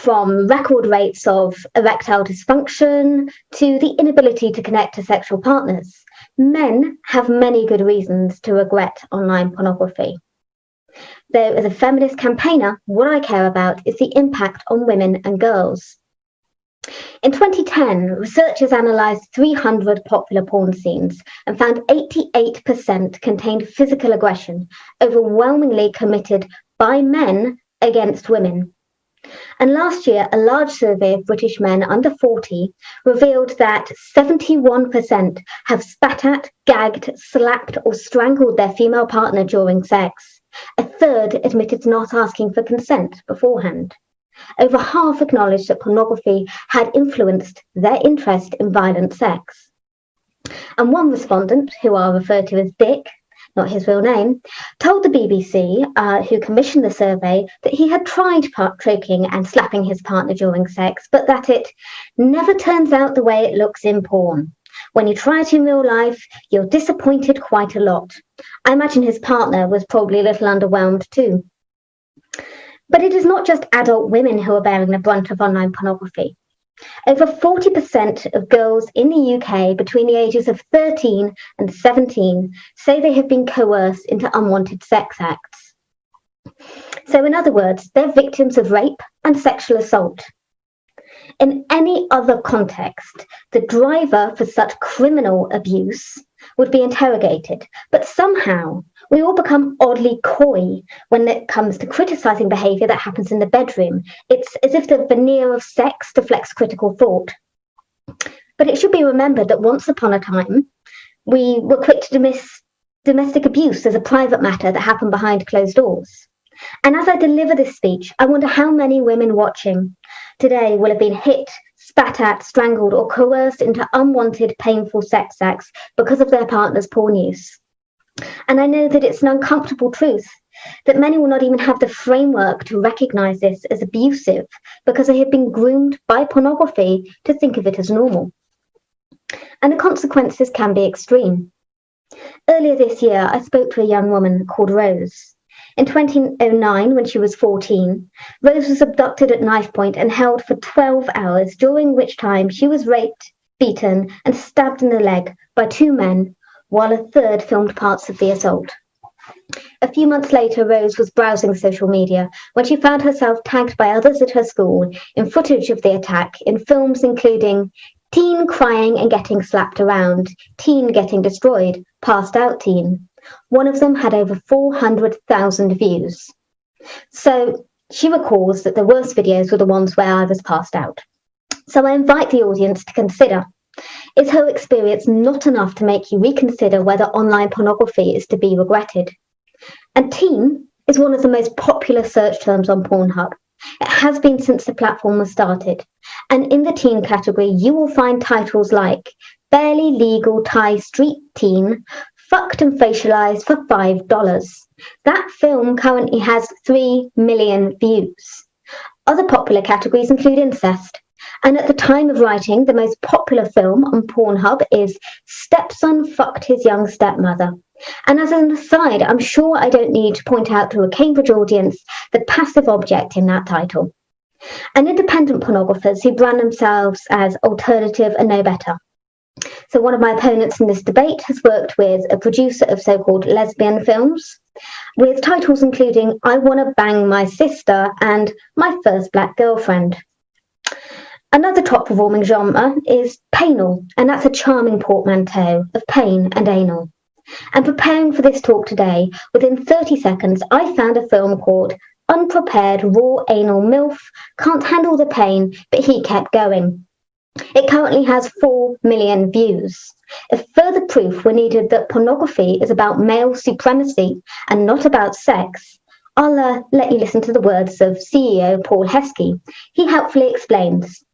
from record rates of erectile dysfunction to the inability to connect to sexual partners. Men have many good reasons to regret online pornography. Though, as a feminist campaigner, what I care about is the impact on women and girls. In 2010, researchers analysed 300 popular porn scenes and found 88% contained physical aggression, overwhelmingly committed by men against women. And last year, a large survey of British men under 40 revealed that 71% have spat at, gagged, slapped, or strangled their female partner during sex. A third admitted to not asking for consent beforehand. Over half acknowledged that pornography had influenced their interest in violent sex. And one respondent, who I'll refer to as Dick, not his real name, told the BBC, uh, who commissioned the survey, that he had tried choking and slapping his partner during sex, but that it never turns out the way it looks in porn. When you try it in real life, you're disappointed quite a lot. I imagine his partner was probably a little underwhelmed too. But it is not just adult women who are bearing the brunt of online pornography. Over 40% of girls in the UK between the ages of 13 and 17 say they have been coerced into unwanted sex acts. So, in other words, they're victims of rape and sexual assault. In any other context, the driver for such criminal abuse would be interrogated, but somehow we all become oddly coy when it comes to criticizing behavior that happens in the bedroom. It's as if the veneer of sex deflects critical thought. But it should be remembered that once upon a time, we were quick to dismiss domestic abuse as a private matter that happened behind closed doors. And as I deliver this speech, I wonder how many women watching today will have been hit, spat at, strangled, or coerced into unwanted, painful sex acts because of their partner's porn use. And I know that it's an uncomfortable truth that many will not even have the framework to recognize this as abusive because they have been groomed by pornography to think of it as normal. And the consequences can be extreme. Earlier this year, I spoke to a young woman called Rose. In 2009, when she was 14, Rose was abducted at knife point and held for 12 hours, during which time she was raped, beaten, and stabbed in the leg by two men while a third filmed parts of the assault. A few months later, Rose was browsing social media when she found herself tagged by others at her school in footage of the attack in films including Teen crying and getting slapped around, Teen getting destroyed, Passed Out Teen. One of them had over 400,000 views. So she recalls that the worst videos were the ones where I was passed out. So I invite the audience to consider is her experience not enough to make you reconsider whether online pornography is to be regretted? And teen is one of the most popular search terms on Pornhub. It has been since the platform was started. And in the teen category, you will find titles like Barely Legal Thai Street Teen, Fucked and Facialized for $5. That film currently has 3 million views. Other popular categories include incest, and at the time of writing, the most popular film on Pornhub is Stepson Fucked His Young Stepmother. And as an aside, I'm sure I don't need to point out to a Cambridge audience the passive object in that title. And independent pornographers who brand themselves as alternative and no better. So one of my opponents in this debate has worked with a producer of so-called lesbian films, with titles including I Wanna Bang My Sister and My First Black Girlfriend. Another top performing genre is painal, and that's a charming portmanteau of pain and anal. And preparing for this talk today, within 30 seconds, I found a film called Unprepared Raw Anal MILF Can't Handle the Pain, but He Kept Going. It currently has 4 million views. If further proof were needed that pornography is about male supremacy and not about sex, I'll uh, let you listen to the words of CEO Paul Heskey. He helpfully explains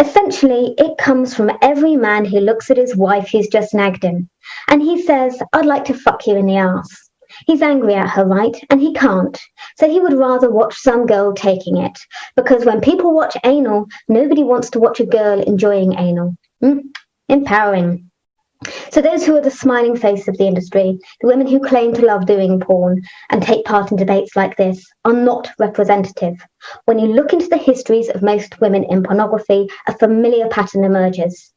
Essentially, it comes from every man who looks at his wife who's just nagged him, and he says, I'd like to fuck you in the ass. He's angry at her, right? And he can't. So he would rather watch some girl taking it. Because when people watch anal, nobody wants to watch a girl enjoying anal. Mm, empowering. So those who are the smiling face of the industry, the women who claim to love doing porn and take part in debates like this, are not representative. When you look into the histories of most women in pornography, a familiar pattern emerges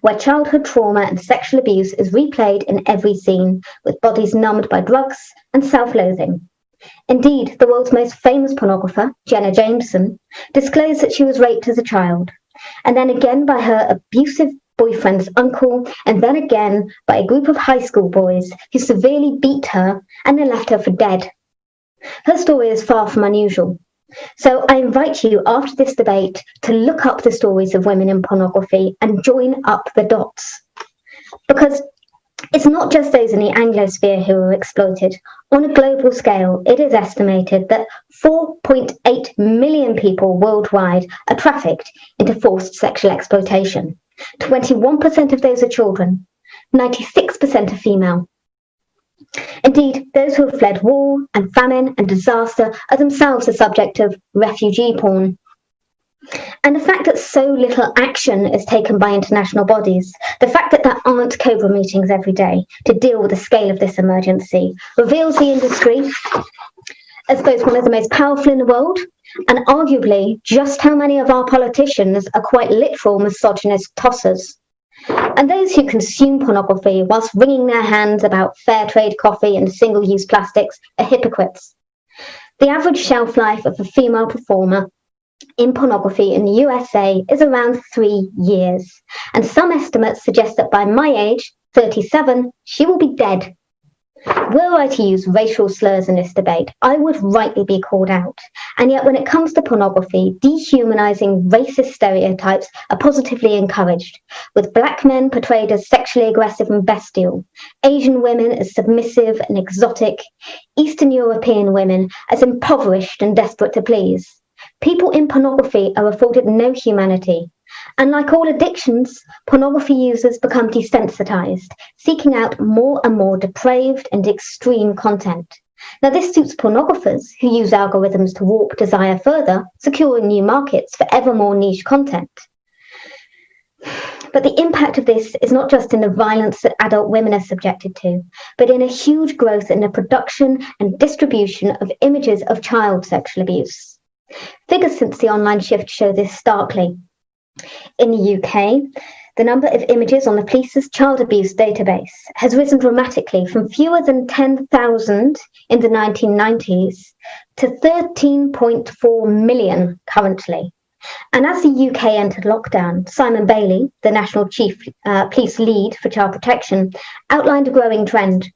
where childhood trauma and sexual abuse is replayed in every scene, with bodies numbed by drugs and self-loathing. Indeed, the world's most famous pornographer, Jenna Jameson, disclosed that she was raped as a child, and then again by her abusive boyfriend's uncle, and then again by a group of high school boys who severely beat her and then left her for dead. Her story is far from unusual. So I invite you after this debate to look up the stories of women in pornography and join up the dots. Because it's not just those in the Anglosphere who are exploited. On a global scale, it is estimated that 4.8 million people worldwide are trafficked into forced sexual exploitation. 21% of those are children, 96% are female. Indeed, those who have fled war and famine and disaster are themselves the subject of refugee porn. And the fact that so little action is taken by international bodies, the fact that there aren't COBRA meetings every day to deal with the scale of this emergency, reveals the industry as both one of the most powerful in the world and arguably just how many of our politicians are quite literal misogynist tossers. And those who consume pornography whilst wringing their hands about fair trade coffee and single-use plastics are hypocrites. The average shelf life of a female performer in pornography in the USA is around three years. And some estimates suggest that by my age, 37, she will be dead were I to use racial slurs in this debate, I would rightly be called out. And yet when it comes to pornography, dehumanizing racist stereotypes are positively encouraged, with black men portrayed as sexually aggressive and bestial, Asian women as submissive and exotic, Eastern European women as impoverished and desperate to please. People in pornography are afforded no humanity, and like all addictions, pornography users become desensitized, seeking out more and more depraved and extreme content. Now, this suits pornographers who use algorithms to warp desire further, securing new markets for ever more niche content. But the impact of this is not just in the violence that adult women are subjected to, but in a huge growth in the production and distribution of images of child sexual abuse. Figures since the online shift show this starkly. In the UK, the number of images on the police's child abuse database has risen dramatically from fewer than 10,000 in the 1990s to 13.4 million currently. And as the UK entered lockdown, Simon Bailey, the National Chief uh, Police Lead for Child Protection, outlined a growing trend.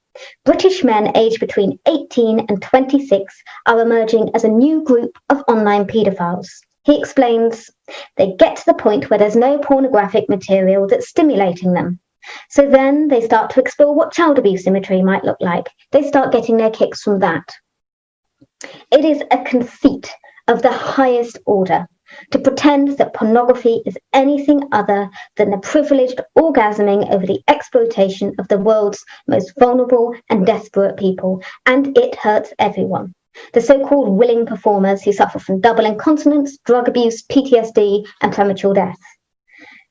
British men aged between 18 and 26 are emerging as a new group of online paedophiles. He explains they get to the point where there's no pornographic material that's stimulating them. So then they start to explore what child abuse imagery might look like. They start getting their kicks from that. It is a conceit of the highest order to pretend that pornography is anything other than the privileged orgasming over the exploitation of the world's most vulnerable and desperate people, and it hurts everyone the so-called willing performers who suffer from double incontinence, drug abuse, PTSD, and premature death.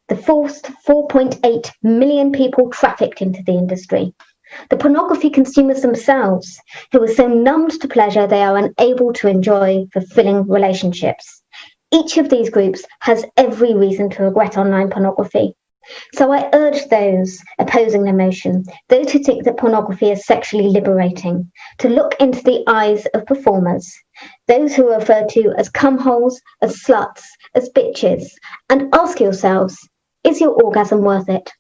The forced 4.8 million people trafficked into the industry. The pornography consumers themselves, who are so numbed to pleasure they are unable to enjoy fulfilling relationships. Each of these groups has every reason to regret online pornography. So I urge those opposing the motion, those who think that pornography is sexually liberating, to look into the eyes of performers, those who are referred to as cumholes, as sluts, as bitches, and ask yourselves, is your orgasm worth it?